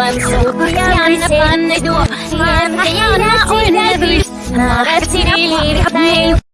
I'm so young, I'm so young, I'm so young, I'm so young, ما راح تسيري لي بحبني